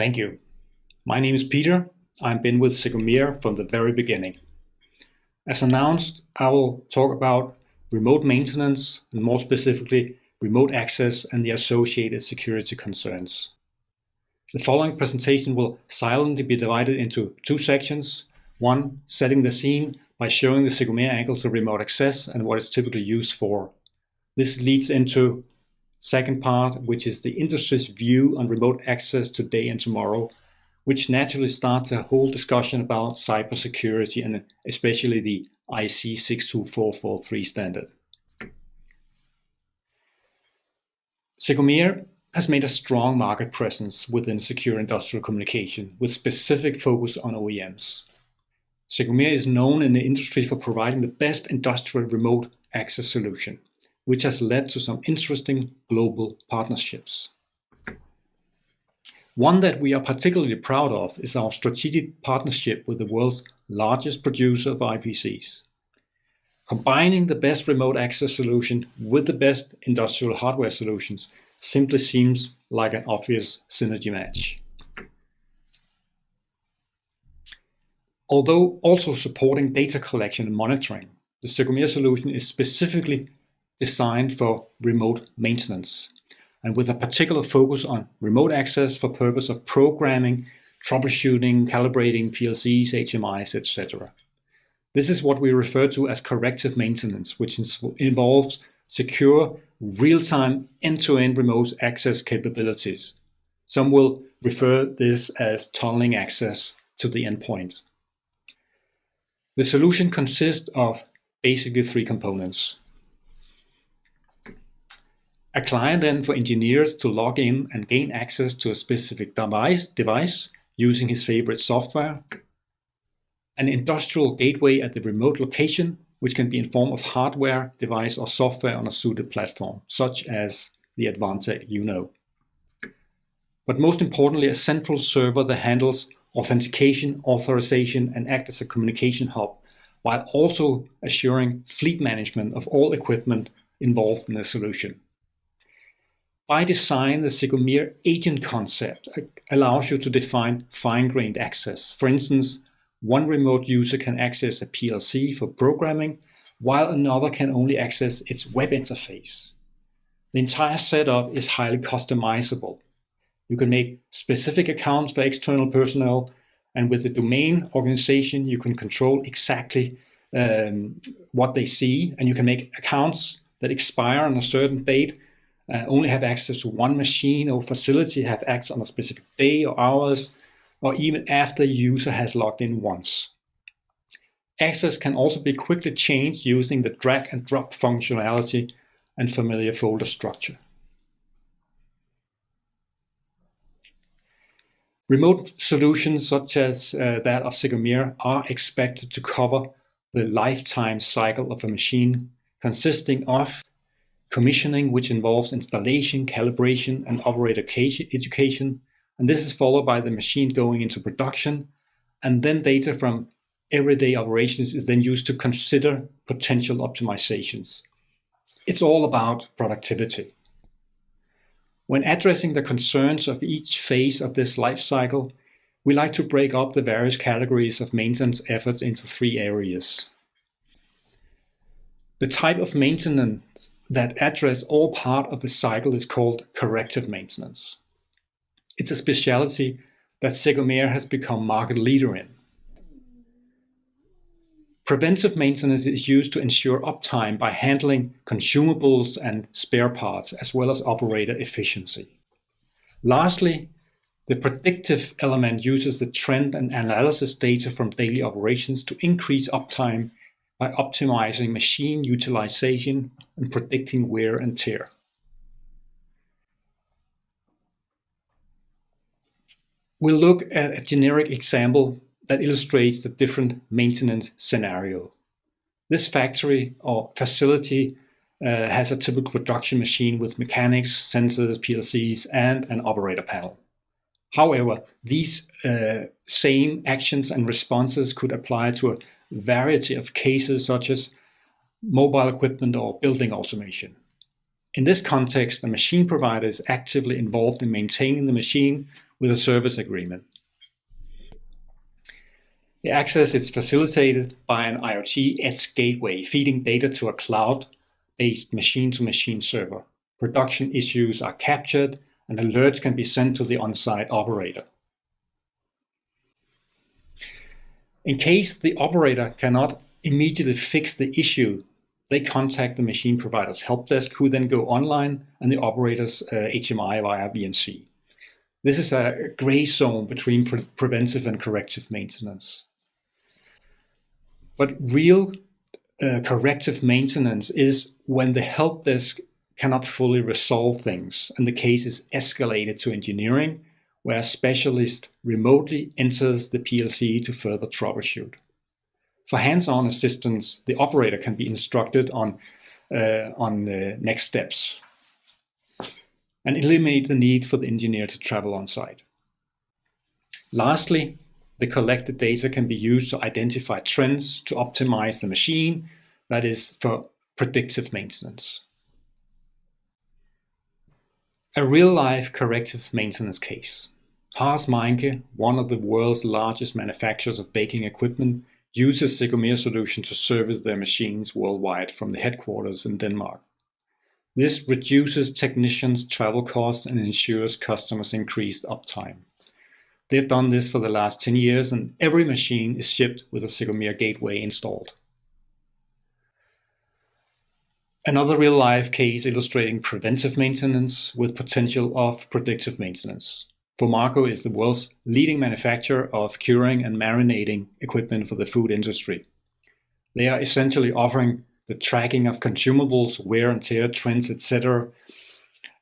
Thank you. My name is Peter. I've been with Secomea from the very beginning. As announced, I will talk about remote maintenance and more specifically remote access and the associated security concerns. The following presentation will silently be divided into two sections. One, setting the scene by showing the Secomea angle to remote access and what it's typically used for. This leads into second part, which is the industry's view on remote access today and tomorrow, which naturally starts a whole discussion about cybersecurity and especially the IEC 62443 standard. Secomea has made a strong market presence within secure industrial communication with specific focus on OEMs. Secomea is known in the industry for providing the best industrial remote access solution, which has led to some interesting global partnerships. One that we are particularly proud of is our strategic partnership with the world's largest producer of IPCs. Combining the best remote access solution with the best industrial hardware solutions simply seems like an obvious synergy match. Although also supporting data collection and monitoring, the Secomea solution is specifically designed for remote maintenance and with a particular focus on remote access for purpose of programming, troubleshooting, calibrating PLCs, HMIs, etc. This is what we refer to as corrective maintenance, which involves secure, real-time, end-to-end remote access capabilities. Some will refer this as tunneling access to the endpoint. The solution consists of basically three components. A client then for engineers to log in and gain access to a specific device, device using his favorite software an industrial gateway at the remote location, which can be in form of hardware, device, or software on a suited platform, such as the Advantech UNO. But most importantly, a central server that handles authentication, authorization, and act as a communication hub, while also assuring fleet management of all equipment involved in the solution. By design, the Secomea agent concept allows you to define fine-grained access. For instance, one remote user can access a PLC for programming, while another can only access its web interface. The entire setup is highly customizable. You can make specific accounts for external personnel, and with the domain organization, you can control exactly um, what they see, and you can make accounts that expire on a certain date, uh, only have access to one machine or facility, have access on a specific day or hours, or even after the user has logged in once. Access can also be quickly changed using the drag and drop functionality and familiar folder structure. Remote solutions such as uh, that of Secomea are expected to cover the lifetime cycle of a machine consisting of commissioning, which involves installation, calibration, and operator education, and this is followed by the machine going into production. And then data from everyday operations is then used to consider potential optimizations. It's all about productivity. When addressing the concerns of each phase of this life cycle, we like to break up the various categories of maintenance efforts into three areas. The type of maintenance that address all part of the cycle is called corrective maintenance. It's a specialty that Secomea has become market leader in. Preventive maintenance is used to ensure uptime by handling consumables and spare parts, as well as operator efficiency. Lastly, the predictive element uses the trend and analysis data from daily operations to increase uptime by optimizing machine utilization and predicting wear and tear. We'll look at a generic example that illustrates the different maintenance scenario. This factory or facility uh, has a typical production machine with mechanics, sensors, PLCs, and an operator panel. However, these uh, same actions and responses could apply to a variety of cases such as mobile equipment or building automation. In this context, the machine provider is actively involved in maintaining the machine with a service agreement. The access is facilitated by an IoT edge gateway feeding data to a cloud-based machine-to-machine server. Production issues are captured and alerts can be sent to the on-site operator. In case the operator cannot immediately fix the issue, they contact the machine provider's help desk who then go online and the operator's uh, HMI via VNC. This is a gray zone between pre preventive and corrective maintenance. But real uh, corrective maintenance is when the help desk cannot fully resolve things and the case is escalated to engineering where a specialist remotely enters the PLC to further troubleshoot. For hands-on assistance, the operator can be instructed on, uh, on uh, next steps and eliminate the need for the engineer to travel on site. Lastly, the collected data can be used to identify trends to optimize the machine, that is for predictive maintenance. A real-life corrective maintenance case. Haas Meincke, one of the world's largest manufacturers of baking equipment, uses Secomea solution to service their machines worldwide from the headquarters in Denmark. This reduces technicians' travel costs and ensures customers increased uptime. They've done this for the last 10 years and every machine is shipped with a Secomea gateway installed. Another real-life case illustrating preventive maintenance with potential of predictive maintenance. Fomaco is the world's leading manufacturer of curing and marinating equipment for the food industry. They are essentially offering the tracking of consumables, wear and tear, trends, etc.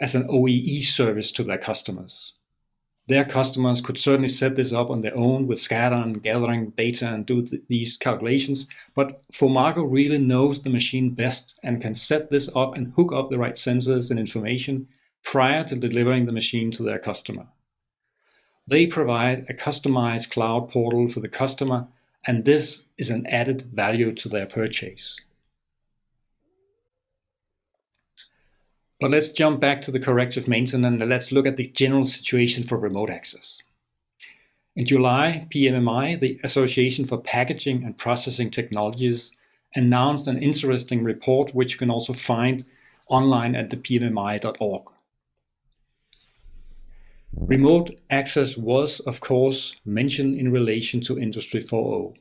as an OEE service to their customers. Their customers could certainly set this up on their own with SCADA and gathering data and do th these calculations, but Fomaco really knows the machine best and can set this up and hook up the right sensors and information prior to delivering the machine to their customer. They provide a customized cloud portal for the customer, and this is an added value to their purchase. But let's jump back to the corrective maintenance and let's look at the general situation for remote access. In July, PMMI, the Association for Packaging and Processing Technologies, announced an interesting report which you can also find online at the pmmi.org. Remote access was, of course, mentioned in relation to Industry 4.0.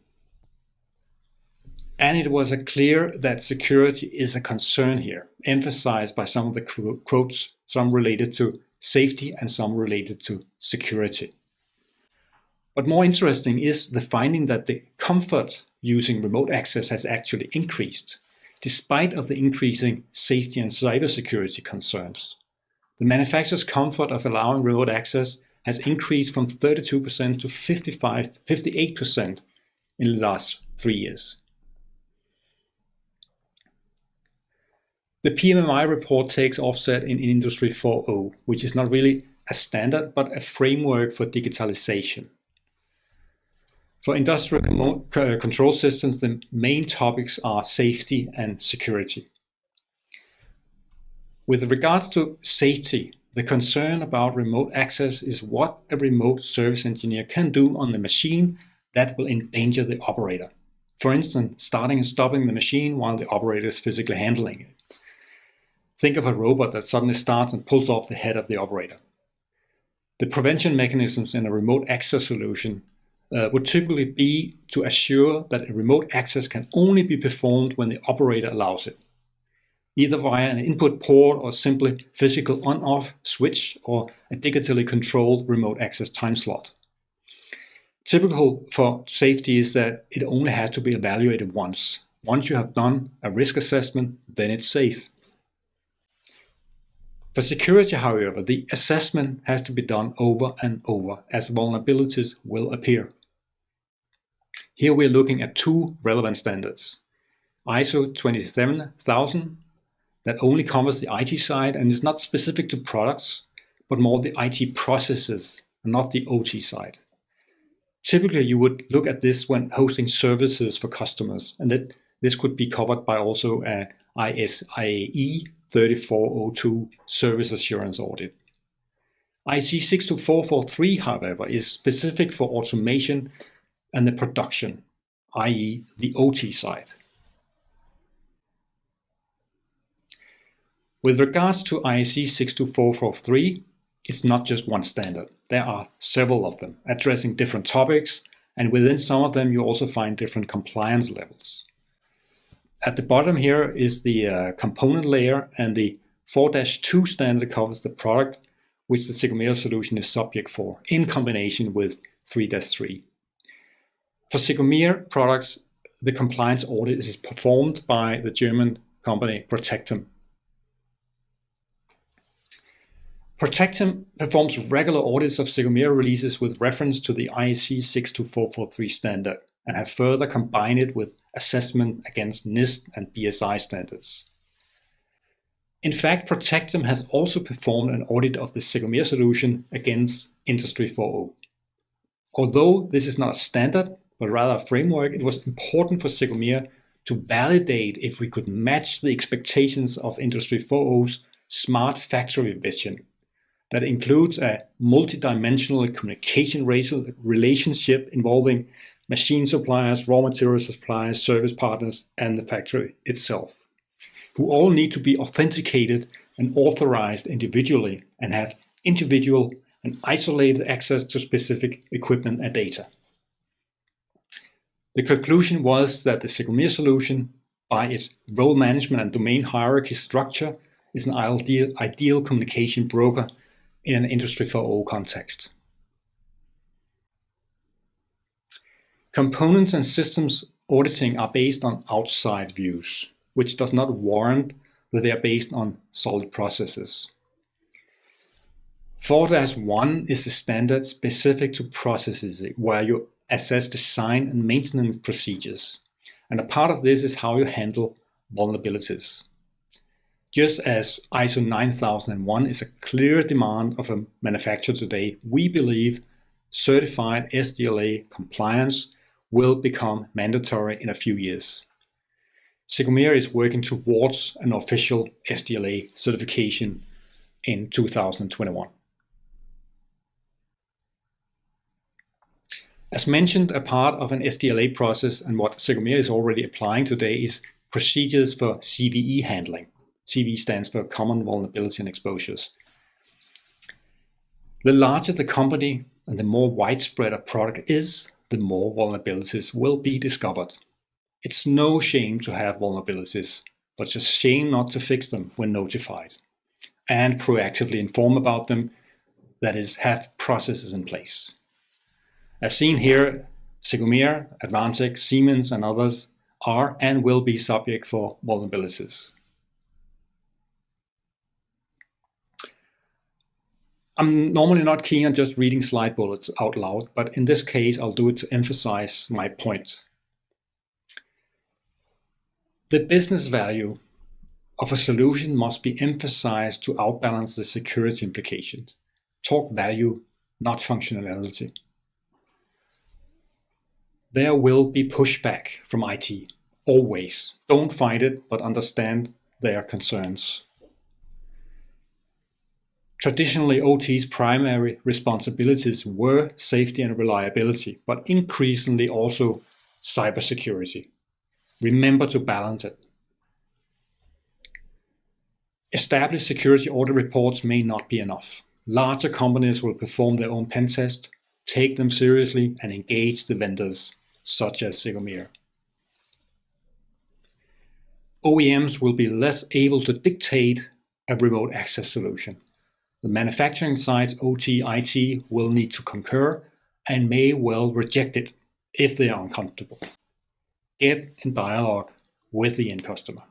And it was clear that security is a concern here, emphasized by some of the quotes, some related to safety and some related to security. But more interesting is the finding that the comfort using remote access has actually increased, despite of the increasing safety and cybersecurity concerns. The manufacturer's comfort of allowing remote access has increased from 32% to 55, 58% in the last three years. The PMMI report takes offset in Industry 4.0, which is not really a standard, but a framework for digitalization. For industrial uh, control systems, the main topics are safety and security. With regards to safety, the concern about remote access is what a remote service engineer can do on the machine that will endanger the operator. For instance, starting and stopping the machine while the operator is physically handling it. Think of a robot that suddenly starts and pulls off the head of the operator. The prevention mechanisms in a remote access solution uh, would typically be to assure that a remote access can only be performed when the operator allows it either via an input port or simply physical on-off switch or a digitally controlled remote access time slot. Typical for safety is that it only has to be evaluated once. Once you have done a risk assessment, then it's safe. For security, however, the assessment has to be done over and over as vulnerabilities will appear. Here we're looking at two relevant standards. ISO 27000 that only covers the IT side and is not specific to products, but more the IT processes and not the OT side. Typically, you would look at this when hosting services for customers, and that this could be covered by also uh, a ISAE 3402 service assurance audit. IC 62443, however, is specific for automation and the production, i.e. the OT side. With regards to IEC 62443, it's not just one standard. There are several of them addressing different topics, and within some of them you also find different compliance levels. At the bottom here is the uh, component layer, and the 4-2 standard covers the product which the Secomea solution is subject for, in combination with 3-3. For Secomea products, the compliance audit is performed by the German company Protectem. Protectem performs regular audits of Secomea releases with reference to the IEC 62443 standard and have further combined it with assessment against NIST and BSI standards. In fact, Protectem has also performed an audit of the Secomea solution against Industry 4.0. Although this is not a standard, but rather a framework, it was important for Secomea to validate if we could match the expectations of Industry 4.0's smart factory vision that includes a multidimensional communication relationship involving machine suppliers, raw material suppliers, service partners, and the factory itself who all need to be authenticated and authorized individually and have individual and isolated access to specific equipment and data. The conclusion was that the Secomea solution, by its role management and domain hierarchy structure, is an ideal, ideal communication broker in an Industry 4.0 context. Components and systems auditing are based on outside views which does not warrant that they are based on solid processes. 4-1 is the standard specific to processes where you assess design and maintenance procedures. And a part of this is how you handle vulnerabilities. Just as ISO 9001 is a clear demand of a manufacturer today, we believe certified SDLA compliance will become mandatory in a few years. Secomea is working towards an official SDLA certification in 2021. As mentioned, a part of an SDLA process and what Secomea is already applying today is procedures for CVE handling. CVE stands for Common Vulnerability and Exposures. The larger the company and the more widespread a product is, the more vulnerabilities will be discovered. It's no shame to have vulnerabilities, but it's a shame not to fix them when notified and proactively inform about them, that is, have processes in place. As seen here, Secomea, Advantech, Siemens and others are and will be subject for vulnerabilities. I'm normally not keen on just reading slide bullets out loud, but in this case I'll do it to emphasize my point. The business value of a solution must be emphasized to outbalance the security implications. Talk value, not functionality. There will be pushback from IT, always. Don't fight it, but understand their concerns. Traditionally, OT's primary responsibilities were safety and reliability, but increasingly also cybersecurity. Remember to balance it. Established security audit reports may not be enough. Larger companies will perform their own pen test, take them seriously, and engage the vendors, such as Secomea. OEMs will be less able to dictate a remote access solution. The manufacturing side's OT IT will need to concur and may well reject it if they are uncomfortable get in dialogue with the end customer.